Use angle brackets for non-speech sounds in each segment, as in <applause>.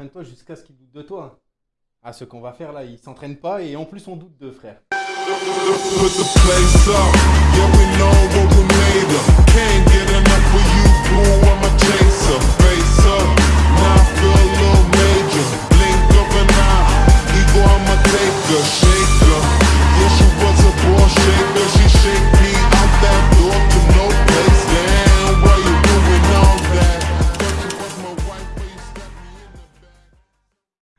entraîne-toi jusqu'à ce qu'il doute de toi. Ah, ce qu'on va faire là, il s'entraîne pas et en plus on doute de frère.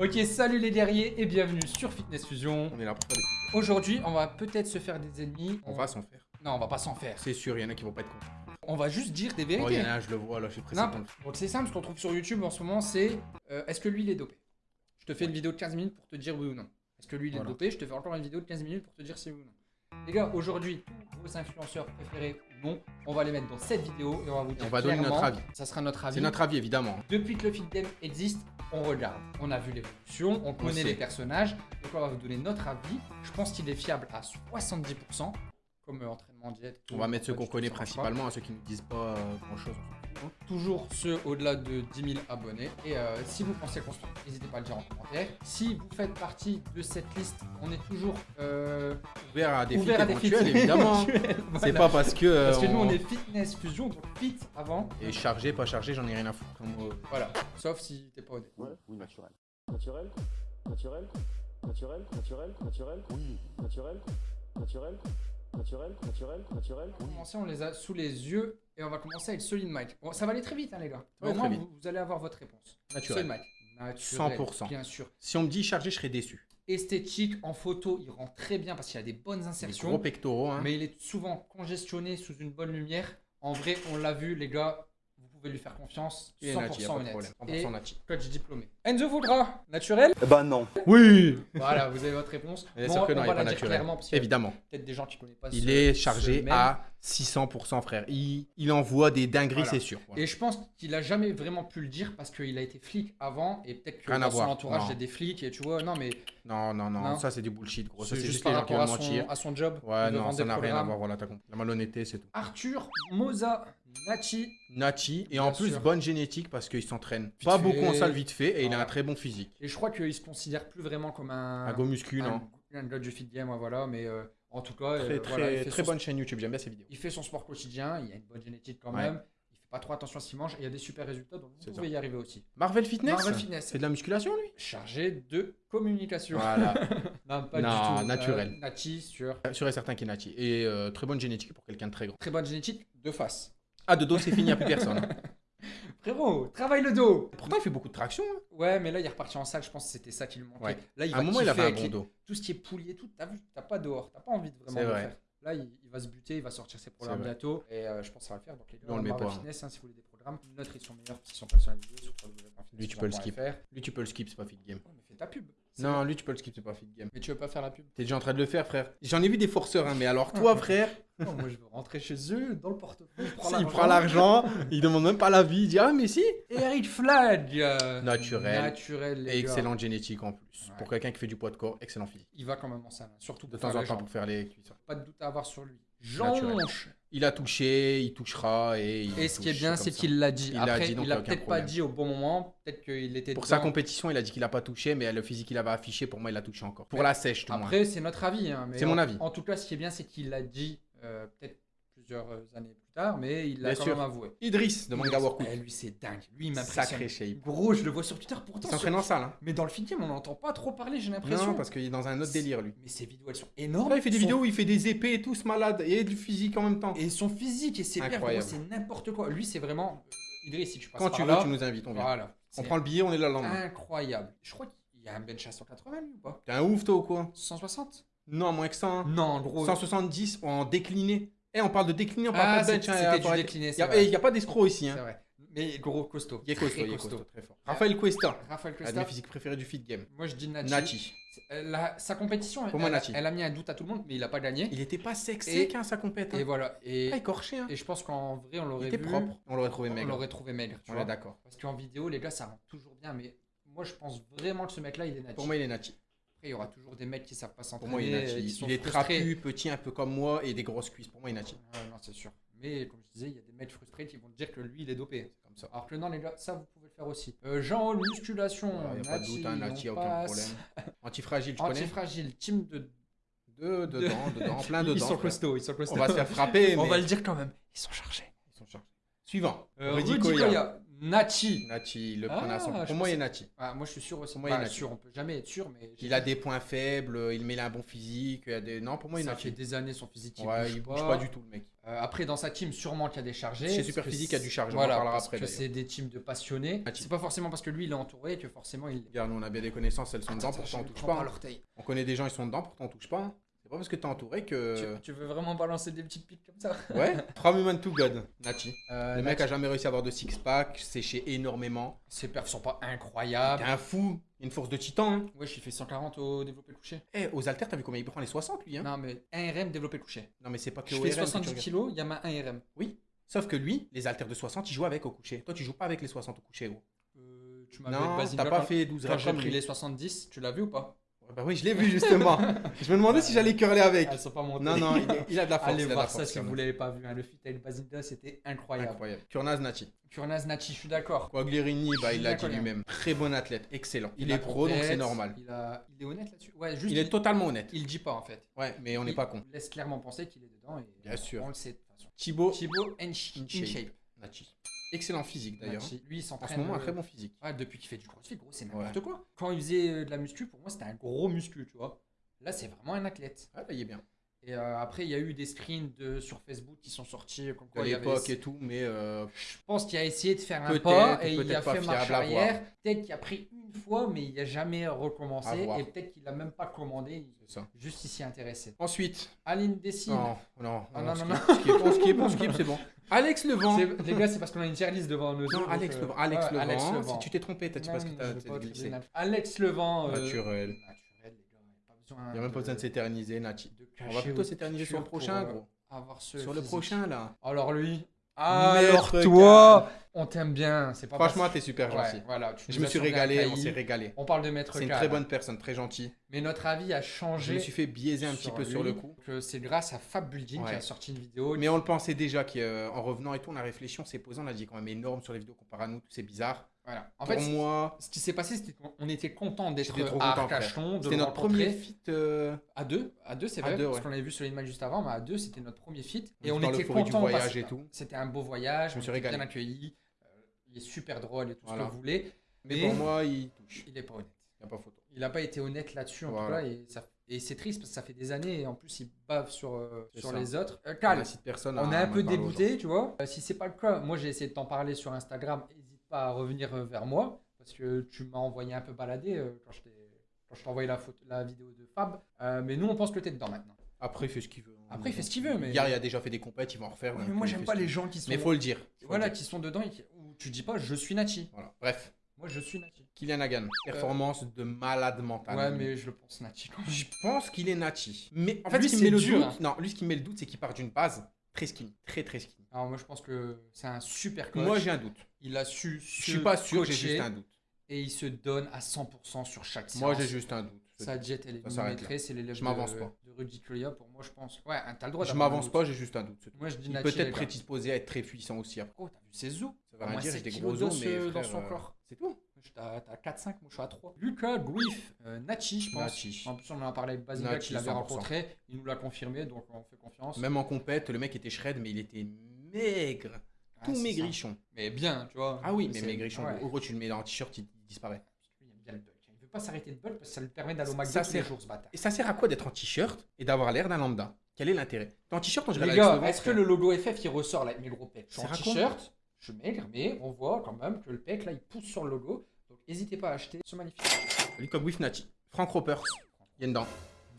Ok, salut les guerriers et bienvenue sur Fitness Fusion. On est là pour faire des fusions. Aujourd'hui, on va peut-être se faire des ennemis. On va s'en faire. Non, on va pas s'en faire. C'est sûr, il y en a qui vont pas être contents. On va juste dire des Oh, il vérités. y en a je le vois là, je suis pressé. Non, donc c'est simple, ce qu'on trouve sur YouTube en ce moment, c'est euh, est-ce que lui il est dopé? Je te fais une vidéo de 15 minutes pour te dire oui ou non. Est-ce que lui il est Voilà. dopé? Je te fais encore une vidéo de 15 minutes pour te dire si oui ou non. Les gars, aujourd'hui, vos influenceurs préférés ou non, on va les mettre dans cette vidéo et on va vous dire On va donner notre avis. Ça sera notre avis. C'est notre avis évidemment. Depuis que le feed game existe, on regarde. On a vu l'évolution, on connaît les personnages. Donc on va vous donner notre avis. Je pense qu'il est fiable à 70%, comme euh, entraînement diète. On va mettre ceux qu'on connaît principalement, hein, ceux qui ne disent pas grand Toujours ceux au-delà de 10 000 abonnés. Et euh, si vous pensez construire, n'hésitez pas à le dire en commentaire. Si vous faites partie de cette liste, on est toujours euh, Ouvert à des feats ouvert à des évidemment. C'est pas parce que. euh, Parce que nous, on est fitness fusion, donc fit avant. Et chargé, pas chargé, j'en ai rien à foutre. Comme, euh, Voilà. Sauf si t'es pas honnête. Ouais, oui, naturel. Naturel Naturel Naturel Naturel Naturel Oui. Naturel Naturel Naturel Naturel Naturel Pour commencer, on les a sous les yeux et on va commencer avec Solid Mike. Bon, ça va aller très vite, hein, les gars. Au moins, vous, vous allez avoir votre réponse. Naturel. Solid Mike. Naturel, 100%. Bien sûr. Si on me dit chargé, je serais déçu. Esthétique, en photo, il rend très bien parce qu'il a des bonnes insertions. gros pectoraux, hein. Mais il est souvent congestionné sous une bonne lumière. En vrai, on l'a vu, les gars. Vous pouvez lui faire confiance. Il est nati, y a 100% pas de honnête. problème. 100% Et nati. coach diplômé. Enzo Voudra, naturel ben non. Oui Voilà, vous avez votre réponse. Bien Bon, sûr que non, on il est pas naturel. parce Évidemment. peut-être des gens qui connaissent pas Il ce- est chargé à 600%, frère. Il, il envoie des dingueries, Voilà. c'est sûr. Voilà. Et je pense qu'il a jamais vraiment pu le dire parce qu'il a été flic avant et peut-être que Rien dans son entourage il y a des flics et tu vois non mais Non, non, non, Non. ça c'est du bullshit, gros. C'est juste les gens qui rapport veulent à son, mentir. à son job. Ouais, non, ça n'a rien à voir, voilà, t'as compris. La malhonnêteté, c'est tout. Arthur Moza Nachi Nachi, et Bien en plus, sûr. bonne génétique parce qu'il s'entraîne pas fait. beaucoup en salle vite fait et il a un très bon physique. et je crois qu'il se considère plus vraiment comme un Un go muscu, non un, gars du fit game voilà mais euh, en tout cas Très, euh, très, voilà, bonne chaîne YouTube, j'aime bien ses vidéos. il fait son sport quotidien il a une bonne génétique quand Ouais. même il fait pas trop attention à ce qu'il mange et il y a des super résultats donc vous ça. pouvez y arriver aussi Marvel Fitness Marvel Fitness C'est de la musculation, lui? Chargé de communication Voilà. <laughs> non pas Non, du tout naturel. Euh, Nachi sur Sûr et certain qu'il est Nachi. Et euh, très bonne génétique pour quelqu'un de très grand. très bonne génétique de face Ah, de dos, c'est fini, il n'y a plus personne. <laughs> frérot travaille le dos Pourtant, il fait beaucoup de traction. hein. Ouais, mais là, il est reparti en salle. Je pense que c'était ça qui lui manquait. Ouais. Là, il À va un moment, il kiffer avait un avec bon les- dos. Tout ce qui est poulier, tout. T'as vu, t'as pas dehors. T'as pas envie de vraiment C'est le vrai. faire. Là, il, il va se buter, il va sortir ses programmes vrai. bientôt. Et euh, je pense que ça va le faire. Donc, les gars, on le met Marvel pas, hein. Fitness, hein, si vous voulez des programmes, nôtres, ils sont meilleurs qu'ils sont personnalisés. Sur Lui, tu peux le skip. Lui, tu peux le skip, c'est pas fit game. mais fais ta pub. Non, lui, tu peux le skip, c'est pas fit game. Mais tu veux pas faire la pub T'es déjà en train de le faire, frère. J'en ai vu des forceurs, hein, mais alors toi, <laughs> frère, Non, moi, je veux rentrer chez eux, dans le portefeuille. <laughs> il prend l'argent, il demande même pas l'avis, il dit Ah, mais si Eric Flag. euh, Naturel. Et excellente génétique en plus. Ouais. Pour quelqu'un qui fait du poids de corps, excellent physique. Il va quand même en salle. hein, Surtout De temps en temps pour faire les cuisses. Pas de doute à avoir sur lui. Jonche. Il a touché, il touchera et il Et ce qui est touche, bien, comme c'est ça. qu'il l'a dit. Il l'a Après, dit, donc il y a l'a aucun peut-être pas problème. dit au bon moment. Peut-être qu'il était Pour dedans. sa compétition, il a dit qu'il a pas touché, mais le physique qu'il avait affiché, pour moi, il a touché encore. Pour la sèche, tout le moins. Après, c'est notre avis. hein, mais C'est mon avis. En tout cas, ce qui est bien, c'est qu'il l'a dit euh, peut-être plusieurs euh, années plus tard, mais il l'a quand sûr. même avoué. Idriss de Manga Workout. Eh, lui, c'est dingue. Lui, il m'impressionne. Sacré shape. Gros, je le vois sur Twitter pourtant. Il s'entraîne en salle, hein. Mais dans le film, on n'entend pas trop parler, j'ai l'impression. Non, parce qu'il est dans un autre délire, lui. Mais ses vidéos, elles sont énormes. Là, il fait des Son- vidéos où il fait des épées et tout, ce malade, et du physique en même temps. Et son physique et ses gros, c'est n'importe quoi. Lui, c'est vraiment. Idriss, si tu passes Quand par tu veux, là, tu nous invites, on vient. Voilà. On C'est prend le billet, on est là le lendemain. incroyable. Je crois qu'il y a un bench à 180 lui ou pas? T'es un ouf, toi, ou quoi? 160 Non, moins que ça. hein. Non, gros. 170 en décliné. Eh, on parle de décliné, on parle Ah, pas de bench. hein, c'était du décliné, Il c'est y a- a pas d'escroc ici. C'est Hein. vrai. Mais gros, costaud. Il est costaud, Très il est costaud, très fort. Ah. Raphaël Cuesta, Raphaël un de Costa. mes physiques préférés du fit game. Moi, je dis Nachi. Nachi. C'est- la- sa compétition, elle, a mis un doute à tout le monde, mais il a pas gagné. Il était pas Et- sec, hein, sa compète. Et Hein. voilà. Et, Pas écorché, hein. et je pense qu'en vrai, on Il l'aurait était vu. propre. On l'aurait trouvé On maigre. l'aurait trouvé maigre. Tu On vois. est d'accord. Parce qu'en vidéo, les gars, ça rend toujours bien. Mais moi, je pense vraiment que ce mec-là, il est Nachi. Pour moi, il est Nachi. Après, il y aura toujours des mecs qui savent pas Pour s'entraîner. moi, il est euh, Nachi. qui sont Il est trapu, petit, un peu comme moi, et des grosses cuisses. Pour moi, il est Nachi. Ouais, non, c'est sûr. Mais comme je disais, il y a des mecs frustrés qui vont te dire que lui, il est dopé. comme ça. Alors que non, les gars, ça vous pouvez le faire aussi. Euh, Jean, musculation. Il n'y a pas de doute, hein, aucun problème. <laughs> Antifragile, tu connais Antifragile, team de. Deux, dedans, dedans, plein <laughs> dedans. Ils sont costauds, ils sont costauds. On va se faire frapper, On mais va le dire quand même. Ils sont chargés. ils sont chargés. Suivant. Euh, Rudy Koya. Koya. Nachi. Nati, le Ah, son. Pour moi, il est Nati. Ah, moi, je suis sûr aussi. Pour moi, il est sûr, on peut jamais être sûr, mais. Il a des points faibles, il met un bon physique. Il a des... Non, pour moi, il est Ça Nati. fait des années son physique. Il Ouais, bouge il pas. bouge pas du tout, le mec. Euh, après, dans sa team, sûrement qu'il y a des chargés. Chez parce Super que Physique, il y a du chargé, on en Voilà, parlera parce après, que d'ailleurs. c'est des teams de passionnés. Ah, C'est pas forcément parce que lui, il est entouré que forcément il. Regarde, nous, on a bien des connaissances, elles sont dedans, Attends, pourtant on touche pas. hein. On connaît des gens, ils sont dedans, pourtant on touche pas. C'est pas parce que t'es entouré que. Tu, tu veux vraiment balancer des petites piques comme ça? Ouais, <laughs> From Human to God, Nati. Euh, Le mec Nachi, a jamais réussi à avoir de six-pack, séché énormément. Ses perfs sont pas incroyables. T'es un fou, une force de titan. Hein. Ouais, j'ai fait 140 au développé couché. Eh, aux haltères, t'as vu combien il prend les 60 lui hein? Non, mais 1 RM développé couché. Non, mais c'est pas que Je au fais RM que tu 70 regardes. kilos, il y a ma 1 RM. Oui, sauf que lui, les haltères de 60, il joue avec au coucher. Toi, tu joues pas avec les 60 au coucher, gros. Euh, tu Non, Basinga t'as pas fait 12 Quand reps j'ai pris les 70, tu l'as vu ou pas? Bah oui, je l'ai vu justement. je me demandais si j'allais curler avec. Elles sont pas montées. Non, non, il, est- il a de la force. Allez il voir ça si vous l'avez pas vu. hein. Le fit avec Basinga, c'était incroyable. Incroyable. Kurnaz Nati. Kurnaz Nachi, je suis d'accord. Quagliarini, bah, il l'a dit lui-même. Très bon athlète, excellent. Il, est pro, donc c'est normal. Il, a... il est honnête là-dessus. Ouais, juste. Il est totalement honnête. il le dit pas en fait. Ouais, mais on n'est Il pas con. laisse clairement penser qu'il est dedans. Et Bien sûr. On le sait de toute façon. Thibaut Thibaut Inch-. InShape. Excellent physique d'ailleurs. Nachi, Lui, il En s'entraîne. ce moment, un euh, très bon physique. Ouais, depuis qu'il fait du crossfit, gros, c'est n'importe Ouais. quoi. Quand il faisait euh, de la muscu, pour moi, c'était un gros muscu, tu vois. Là, c'est vraiment un athlète. Ah, là, il est bien. Et euh, après, il y a eu des screens de, sur Facebook qui sont sortis. Comme quoi, avait- l'époque et tout, mais euh, Je pense qu'il a essayé de faire un pas et il a fait marche à arrière. Peut-être qu'il a pris une fois, mais il n'a jamais À recommencé. Et peut-être qu'il n'a même pas commandé. ça. Juste ici intéressé. Ensuite, Aline Dessine. non, non, Ah, on non, skip, non, on skip, on skip, c'est bon. <laughs> Alex Levent. Les gars, c'est parce qu'on a une tier list devant nous. Non, donc, Alex euh, Levent. Alex, Levent. Levent. Si tu t'es trompé, t'as dit parce que Non, t'as glissé. Alex Levent. euh, Naturel. Naturel, les gars. Pas besoin Il n'y a même pas besoin de s'éterniser, Nati. de On va plutôt s'éterniser sur le prochain, euh, gros. Avoir ce Sur le prochain, là. Alors lui. Maître Alors toi, on t'aime bien. C'est pas Franchement, parce- t'es super Ouais, gentil. voilà, tu Je me suis régalé, on s'est régalé. On parle de Maître C'est une très bonne personne, très gentil. Mais notre avis a Je changé. me suis fait biaiser un petit peu sur le coup. C'est grâce à Fab Building qui Ouais. a sorti une vidéo. Mais on le pensait déjà qu'en revenant et tout, on a réfléchi, on s'est posé, on a dit quand même énorme sur les vidéos comparé à nous, c'est bizarre. Voilà. En Pour fait, moi, ce qui s'est passé, c'était qu'on était content d'être à. Arcachon, c'était notre premier fit. euh, À deux, à deux c'est vrai, deux, parce ouais. qu'on avait vu sur l'image juste avant, mais à deux, c'était notre premier fit. Et on était content voyage parce et que tout. C'était un beau voyage, Je me on suis bien accueillis. Il est super drôle et tout Voilà. ce que vous voulez. Mais, Mais pour moi, il touche. il est pas honnête. Il n'y a pas photo. Il n'a pas été honnête là-dessus en Voilà. tout cas. Et, ça- et c'est triste parce que ça fait des années et en plus, il bave sur, euh, sur ça. les autres. Euh, On Cal, incite personne on est un peu dégoûté, tu vois. Euh, si c'est pas le cas, moi j'ai essayé de t'en parler sur Instagram. N'hésite pas à revenir euh, vers moi parce que tu m'as envoyé un peu balader euh, quand je t'ai quand je envoyé la, photo, la vidéo de Fab. Euh, mais nous, on pense que t'es dedans maintenant. Après, il fait ce qu'il veut. Après, il fait ce qu'il veut, mais- Hier, il a déjà fait des compètes, il va en refaire. Ouais, mais moi, j'aime pas les gens qui sont. Mais faut le dire. faut Voilà, le dire. qui sont dedans et qui... tu dis pas je suis Nachi. Voilà. Bref, Moi, je suis Nachi. Kylian Hagan, performance de malade mental. Ouais, mais je le pense quand même. Je pense qu'il est Nachi. Mais en fait, Lui, ce qui met le dur, doute, hein. non, lui, ce qui me met le doute, c'est qu'il part d'une base très skinny, très très skinny. Alors, moi, je pense que c'est un super coach. Moi, j'ai un doute. Il a su. Je suis pas sûr, j'ai juste un doute. Et il se donne à 100% sur chaque séance. Moi, j'ai juste un doute. Sa jet, elle est millimétrée, c'est l'élève Je m'avance de, pas. de Rudy. Pour moi, je pense. Ouais, t'as le droit Je m'avance pas, j'ai juste un doute. Moi, je dis Il Nachi. peut les être gars. prédisposé à être très puissant aussi après. Oh, t'as vu ses os Rien moins dire, 7 j'ai des kilos gros os, mais dans son euh, corps? C'est tout. T'as t'as 4-5, moi je suis à 3. Lucas Griff, euh, Nachi, je pense. En plus, on en a parlé avec Nachi, qui l'avait 100%. rencontré. Il nous l'a confirmé, donc on fait confiance. Même en compète, le mec était shred, mais il était maigre. Ah, Tout maigrichon. ça. Mais bien, tu vois. Ah oui, mais maigrichon. ouais. Gros, tu le mets en t-shirt, il il disparaît. Il aime bien le bulk. Il veut pas s'arrêter de bulk parce que ça lui permet d'aller au tous les jours, ce bâtard. Et ça sert à quoi d'être en t-shirt et d'avoir l'air d'un lambda? Quel est l'intérêt? T'es en t-shirt, on dirait Les gars, est-ce que le logo FF il ressort là avec mes gros pecs? Je suis en t-shirt, je maigre, mais on voit quand même que le pec là il pousse sur le logo. Donc n'hésitez pas à acheter ce magnifique. Griff Nati. Frank Ropers. Il est dedans.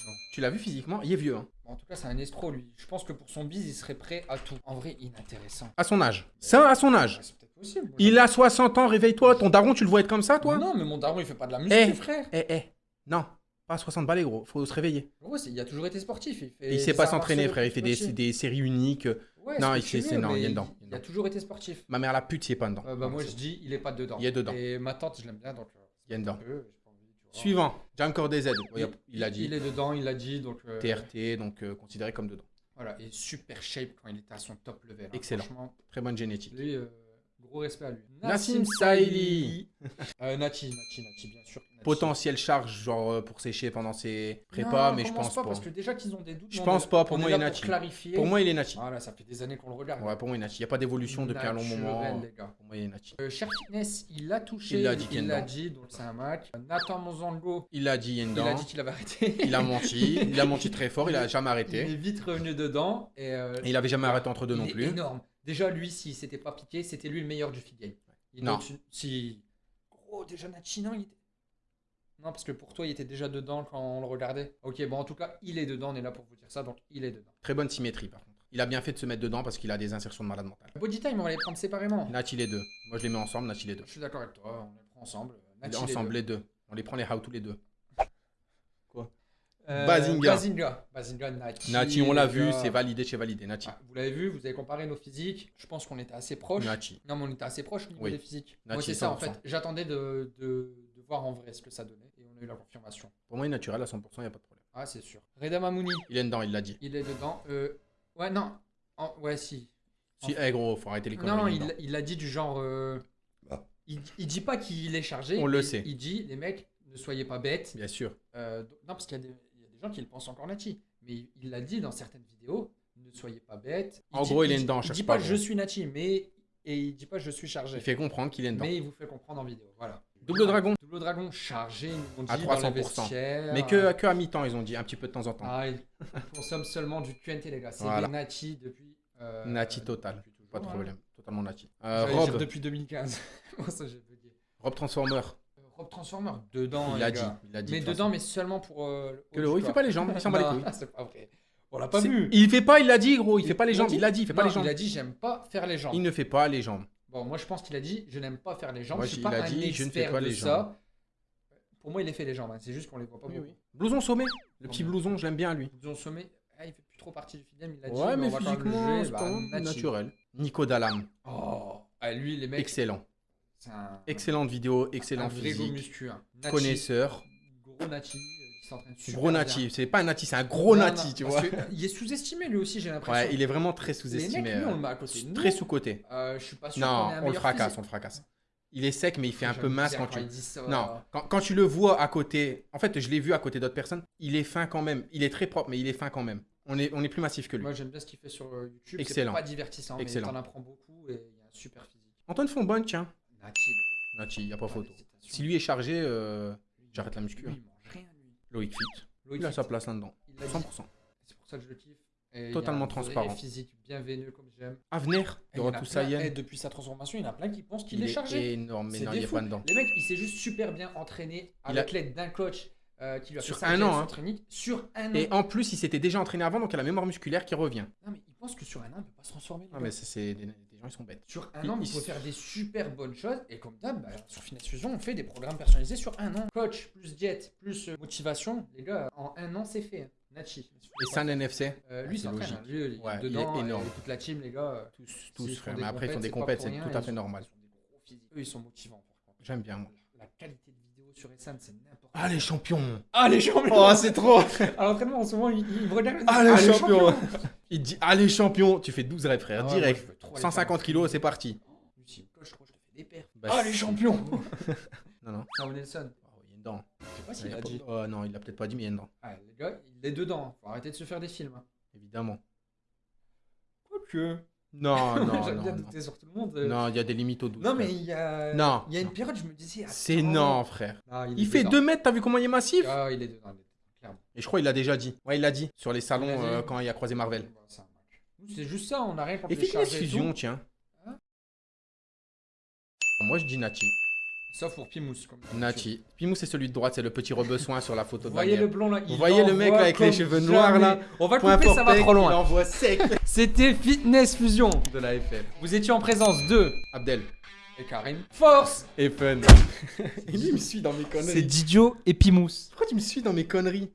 Non. Tu l'as vu physiquement? Il est vieux. Hein. En tout cas, c'est un escroc lui. Je pense que pour son bise, il serait prêt à tout. En vrai, inintéressant. À son âge. Ça, à son âge. C'est peut-être possible. Moi, Il a 60 ans, réveille-toi. Ton daron, tu le vois être comme ça, toi? Non, mais mon daron il fait pas de la musique, Eh. frère. Eh, eh. Non. Pas à 60 balais, gros. Faut se réveiller. C'est- il a toujours été sportif. Il, fait Et il sait pas arts s'entraîner, martiaux frère. Il fait des, petit. des séries uniques. Ouais, Non, il non, il est dedans, il est Il a toujours été sportif. Ma mère la pute, c'est pas dedans. Euh, bah, moi, je dis, il est pas dedans. Il est dedans. Et ma tante, je l'aime bien, donc. euh, Il est dedans. peu, j'ai. Suivant. Jam Corday Z. Ouais, il a dit. Il est dedans, il a dit, donc. euh, TRT, donc euh, considéré comme dedans. Voilà, et super shape quand il était à son top level. hein. Excellent. Franchement, Très bonne génétique. lui, euh, Gros respect à lui. Nassim Saïli. Euh, Nachi, Nachi, Nachi, bien sûr. Nachi. Potentiel charge, genre euh, pour sécher pendant ses prépas, Non, mais je pense pas. pas. Parce que déjà qu'ils ont des doutes. Je pense pas, pour moi, il est Nachi. Pour clarifier. Pour moi, il est Nachi. Voilà, ça fait des années qu'on le regarde. Ouais, pour moi, il est Nachi. Il n'y a pas d'évolution depuis un long moment. Les gars. Pour moi, il est Nachi. Euh, Cher Fitness, il l'a touché. Il l'a dit qu'il Il l'a dit, donc c'est un. Nathan Monzango, Il a dit il a dit qu'il avait arrêté. Il a menti. Il a menti <laughs> très fort. Il a jamais Il arrêté. est vite revenu dedans. Et, euh, Et il avait jamais arrêté entre deux il non plus. énorme. Déjà, lui, s'il s'était pas piqué, c'était lui le meilleur du feed game. Il Non. Si. Gros, déjà Nachi, non, il était. Non, parce que pour toi, il était déjà dedans quand on le regardait. Ok, bon, en tout cas, il est dedans. On est là pour vous dire ça, donc il est dedans. Très bonne symétrie, par contre. Il a bien fait de se mettre dedans parce qu'il a des insertions de malade mental. Body time, on va les prendre séparément. Nachi les deux. Moi, je les mets ensemble. Nachi les deux. Je suis d'accord avec toi, on les prend ensemble. Les ensemble deux. les deux. On les prend les how tous les deux. Euh, Bazinga. Bazinga. Bazinga, Nachi. Nachi, on l'a vu, c'est validé chez validé. Nachi. Ah, vous l'avez vu, vous avez comparé nos physiques. Je pense qu'on était assez proches. Nachi. Non, mais on était assez proches au niveau Oui. des physiques. Moi, Nachi, c'est ça, en 100%. fait. J'attendais de, de, de voir en vrai ce que ça donnait. Et on a eu la confirmation. Pour moi, il est naturel à 100%, il n'y a pas de problème. Ah, c'est sûr. Reda Mamouni, Il est dedans, il l'a dit. il est dedans. Euh, ouais, non. En- ouais, si. Si, eh gros, faut arrêter les conneries. Non, il il a dit du genre. euh, Bah. il, il dit pas qu'il est chargé. On le sait. Il dit, les mecs, ne soyez pas bêtes. Bien sûr. Euh, non, parce qu'il y a des gens qui le pensent encore Nachi. Mais il- l'a dit dans certaines vidéos. Ne soyez pas bêtes. En gros, il est dedans, Il dit pas je suis Nachi, mais. Et il dit pas je suis chargé. Il fait comprendre qu'il est dedans. Mais il vous fait comprendre en vidéo. Voilà. Double dragon. Double dragon chargé, ils dit À dans les 300%. vestiaires. Mais que, que à mi-temps, ils ont dit, un petit peu de temps en temps. Ah, il- on <laughs> consomme seulement du QNT, les gars. C'est Voilà. des Nachi depuis. euh, Nachi total. depuis toujours, Pas de hein. problème. Totalement Nachi. Euh, dire Rob. depuis 2015. <laughs> Bon, ça, j'ai bugué. Rob Transformer. Transformer, dedans. Il les l'a dit. Il l'a dit. Mais de dedans, façon. mais seulement pour. euh, Que le haut il fait pas les jambes, il s'en bat les <laughs> couilles. C'est pas vrai. On l'a pas vu. Il fait pas, il l'a dit, gros. Il fait pas les Il jambes. l'a Il l'a dit, il fait pas Non, les jambes. Il a dit j'aime pas faire les jambes. Il ne fait pas les jambes. Bon, moi je pense qu'il a dit je n'aime pas faire les jambes. Moi, je suis il pas un dit, je ne fais pas de les ça. jambes. Pour moi, il a fait les jambes. hein. C'est juste qu'on les voit pas beaucoup. Blouson sommet. Le petit blouson, je l'aime bien, lui. Ils ont sommé. Ah, il fait plus trop partie du film. Il a dit. Ouais, mais le physiquement, c'est Bah, naturel. Nico Dalam. Oh, ah, lui, les mecs. Excellent. Un. Excellente vidéo, un excellent gros physique. muscu. hein. Nachi, Connaisseur. Gros Nachi. euh, Gros. Nati. C'est pas un Nati, c'est un gros Non, Nati, non, tu vois. Il est sous-estimé lui aussi, j'ai l'impression. Ouais, il est vraiment très Les mecs, sous-estimé. lui, on euh, le met à côté de nous. Très sous-côté. Euh, je suis pas sûr Non, un on le fracasse, physique. on le fracasse. Il est sec, mais il fait un peu mince bien quand tu. ça. Non, quand, quand tu le vois à côté. En fait, je l'ai vu à côté d'autres personnes. Il est fin quand même. Il est très propre, mais il est fin quand même. On est, on est plus massif que lui. Moi, j'aime bien ce qu'il fait sur euh, YouTube. Excellent. C'est pas divertissant, Excellent. mais t'en apprends beaucoup et il y a un super physique. Antoine Fonbonne, tiens. Nachi, Nati, y a pas photo. Si lui est chargé, euh, j'arrête la muscu, Lui, hein. il mange rien, lui. Loïc Fit. Loïc Il a sa place là-dedans. il l'a dit. 100%. C'est pour ça que je le kiffe. Et il Totalement y a un transparent. physique bienvenu comme j'aime. Avenir, Et de il Sayen. depuis sa transformation, il y en a plein qui pensent qu'il Il est chargé. énorme, mais C'est non, des il est fous. pas dedans. Les mecs, il s'est juste super bien entraîné Il a- avec l'aide d'un coach euh, qui lui a Sur fait un an, hein. sur un an. Et en plus, il s'était déjà entraîné avant, donc il a la mémoire musculaire qui revient. Non, mais il pense que sur un an, il peut pas se transformer. Ah, mais c'est des, des gens, ils sont bêtes. Sur un an, il s- faire des super bonnes choses. Et comme d'hab, bah, sur Finesse Fusion, on fait des programmes personnalisés sur un an. Coach, plus diète, plus euh, motivation. Les gars, en un an, c'est fait. Nachi. Et San NFC, Euh, lui, c'est s'entraîne. logique. hein. Lui, il est Ouais, il est dedans. énorme. et toute la team, les gars. euh, tous, tous frère. Mais après, ils font des compètes, c'est tout à ils fait normal. ils. Eux, ils sont motivants, par contre. J'aime bien, moi. La qualité de vidéo sur Essan, c'est n'importe Ah, les champions Ah, les champions Oh, c'est trop <laughs> À l'entraînement, en ce moment, il, il me regarde. il dit, Ah, les champions Il dit, ah, les champions Tu fais 12 reps, frère, Ah ouais, direct. moi, je veux trop aller 150 faire kilos, c'est parti. Coche trop, je te fais des paires. Bah, ah, les si. champions <laughs> Non, non. Sam Nelson. Oh, il est dedans. Je sais pas Il s'il a a pas- dit. Oh, non, il l'a peut-être pas dit, mais il est dedans. Ah, les gars, il est dedans. Faut arrêter de se faire des films. hein. Évidemment. Quoique. Non, <laughs> non, J'aime non. bien Non, douter sur tout le monde. euh. Non, il y a des limites au 12. Non, mais frère. il y a. Non, Il y a une période, je me disais. C'est attends. non, frère. Ah, Il fait dedans. 2 mètres, t'as vu comment il est massif? Ah, il est dedans, il est dedans, clairement. Et je crois qu'il l'a déjà dit. Ouais, il l'a dit. Sur les salons euh, quand il a croisé Marvel. C'est juste ça, on n'a rien contre Et Fitness Fusion, tiens. Hein Moi, je dis Nati. Sauf pour Pimous. Comme Nati. Pimou, c'est celui de droite, c'est le petit rebessoin sur la photo Vous de voyez le blond là Vous voyez le mec là avec les cheveux noirs, là. On va le couper, ça va trop loin. sec C'était Fitness Fusion. de la FF. Vous étiez en présence de. Abdel. Et Karim. Force Et fun. Et <laughs> lui, il me suit dans mes C'est conneries. Didio et Pimous. Pourquoi tu me suis dans mes conneries?